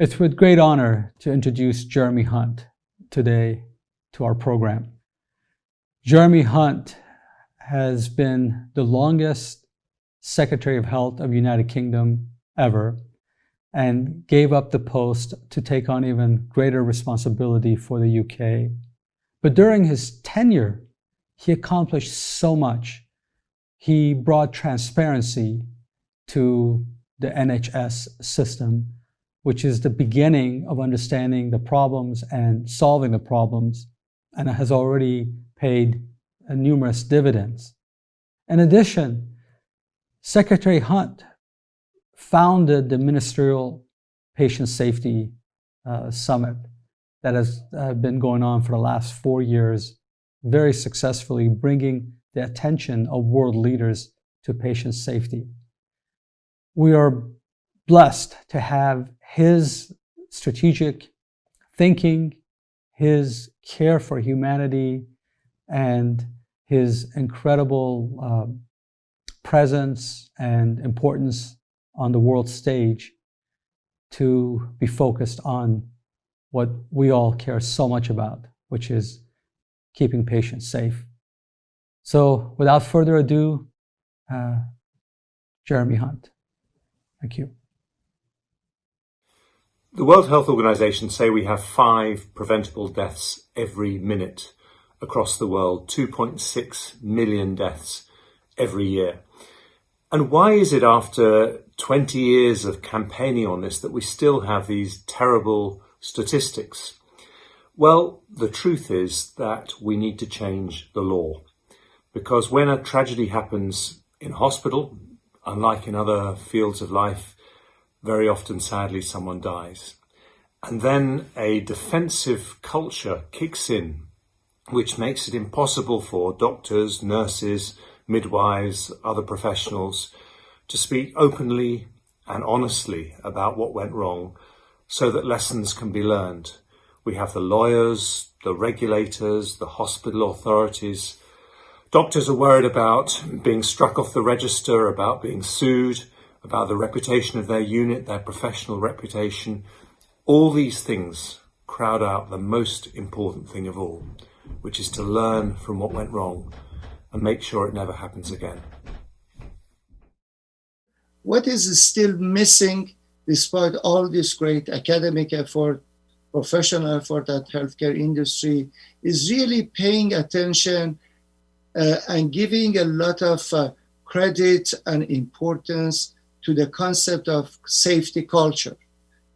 It's with great honor to introduce Jeremy Hunt today to our program. Jeremy Hunt has been the longest Secretary of Health of United Kingdom ever and gave up the post to take on even greater responsibility for the UK. But during his tenure, he accomplished so much. He brought transparency to the NHS system, which is the beginning of understanding the problems and solving the problems, and has already paid numerous dividends. In addition, Secretary Hunt founded the Ministerial Patient Safety uh, Summit that has uh, been going on for the last four years, very successfully bringing the attention of world leaders to patient safety. We are blessed to have his strategic thinking, his care for humanity, and his incredible uh, presence and importance on the world stage to be focused on what we all care so much about, which is keeping patients safe. So without further ado, uh, Jeremy Hunt. Thank you. The World Health Organization say we have five preventable deaths every minute across the world, 2.6 million deaths every year. And why is it after 20 years of campaigning on this that we still have these terrible statistics? Well, the truth is that we need to change the law because when a tragedy happens in hospital, unlike in other fields of life, very often, sadly, someone dies. And then a defensive culture kicks in, which makes it impossible for doctors, nurses, midwives, other professionals to speak openly and honestly about what went wrong so that lessons can be learned. We have the lawyers, the regulators, the hospital authorities. Doctors are worried about being struck off the register, about being sued, about the reputation of their unit, their professional reputation. All these things crowd out the most important thing of all, which is to learn from what went wrong and make sure it never happens again. What is still missing despite all this great academic effort, professional effort that healthcare industry is really paying attention uh, and giving a lot of uh, credit and importance to the concept of safety culture.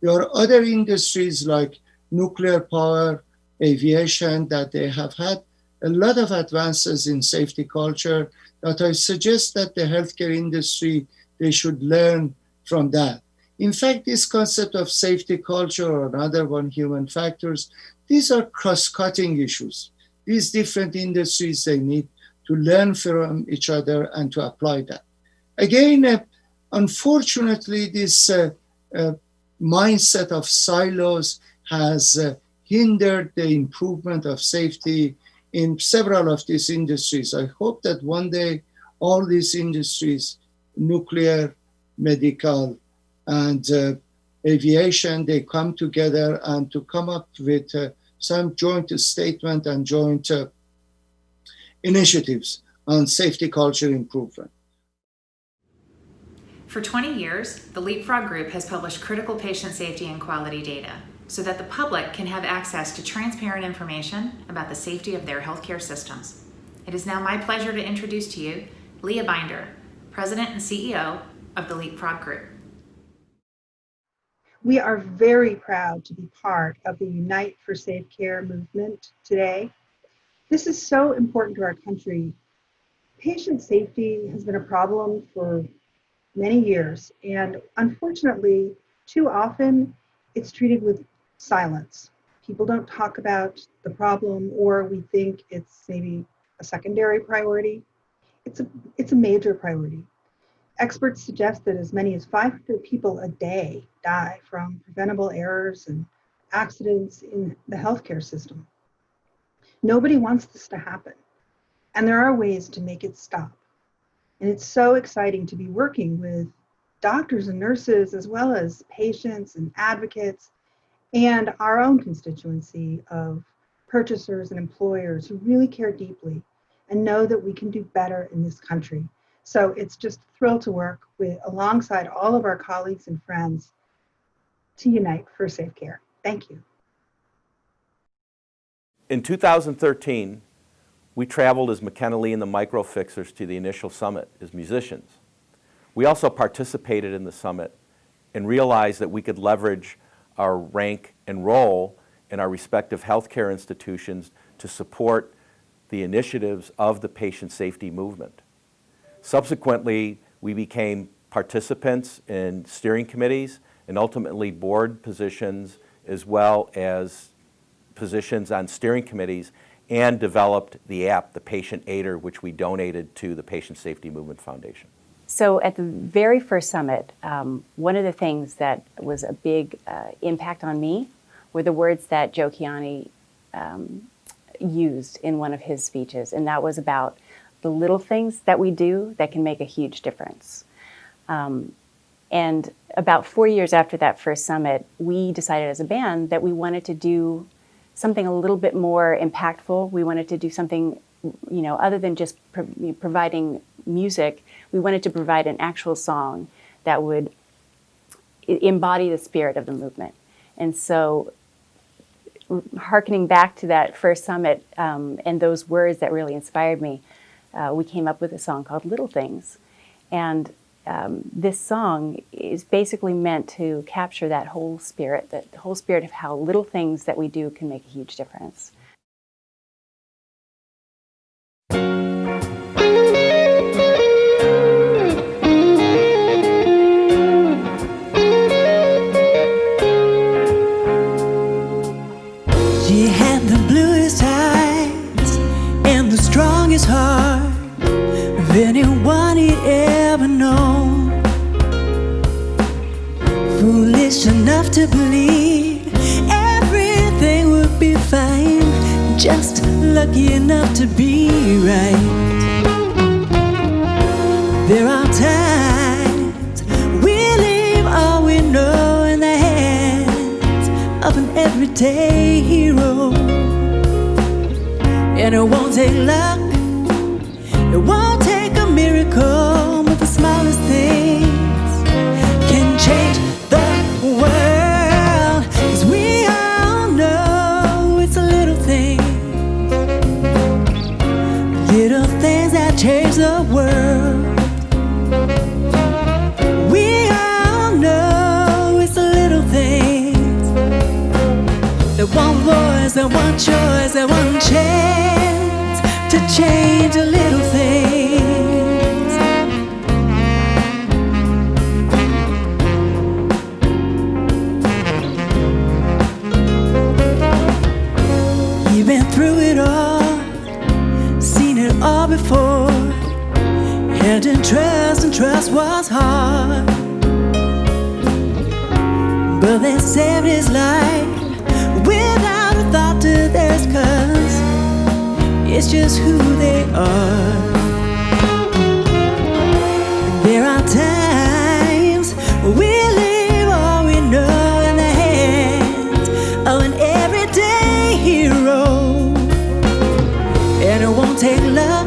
There are other industries like nuclear power, aviation that they have had a lot of advances in safety culture that I suggest that the healthcare industry, they should learn from that. In fact, this concept of safety culture or another one, human factors, these are cross-cutting issues. These different industries, they need to learn from each other and to apply that. Again, uh, unfortunately, this uh, uh, mindset of silos has uh, hindered the improvement of safety in several of these industries. I hope that one day all these industries, nuclear, medical, and uh, aviation, they come together and to come up with uh, some joint statement and joint uh, initiatives on safety culture improvement. For 20 years, the Leapfrog Group has published critical patient safety and quality data so that the public can have access to transparent information about the safety of their healthcare systems. It is now my pleasure to introduce to you Leah Binder, President and CEO of the Leapfrog Group. We are very proud to be part of the Unite for Safe Care movement today. This is so important to our country. Patient safety has been a problem for many years, and unfortunately, too often it's treated with silence. People don't talk about the problem or we think it's maybe a secondary priority. It's a, it's a major priority. Experts suggest that as many as 500 people a day die from preventable errors and accidents in the healthcare system. Nobody wants this to happen. And there are ways to make it stop. And it's so exciting to be working with doctors and nurses, as well as patients and advocates, and our own constituency of purchasers and employers who really care deeply and know that we can do better in this country. So it's just a thrill to work with alongside all of our colleagues and friends to unite for safe care. Thank you. In 2013, we traveled as McKenna and the Microfixers to the initial summit as musicians. We also participated in the summit and realized that we could leverage our rank and role in our respective healthcare institutions to support the initiatives of the patient safety movement. Subsequently, we became participants in steering committees and ultimately board positions as well as positions on steering committees and developed the app, the Patient Aider, which we donated to the Patient Safety Movement Foundation. So at the very first summit, um, one of the things that was a big uh, impact on me were the words that Joe Kiani um, used in one of his speeches, and that was about the little things that we do that can make a huge difference. Um, and about four years after that first summit, we decided as a band that we wanted to do something a little bit more impactful. We wanted to do something, you know, other than just pro providing music, we wanted to provide an actual song that would embody the spirit of the movement. And so harkening back to that first summit um, and those words that really inspired me, uh, we came up with a song called Little Things. And um, this song is basically meant to capture that whole spirit, that whole spirit of how little things that we do can make a huge difference. She had the bluest eyes and the strongest heart of anyone to believe everything would be fine, just lucky enough to be right. There are times we leave all we know in the hands of an everyday hero. And it won't take luck, it won't things, little things that change the world. We all know it's the little things that one voice, that one choice, that one chance to change the little things. They saved his life without a thought to theirs, cause it's just who they are. There are times we leave all we know in the hands of an everyday hero. And it won't take luck,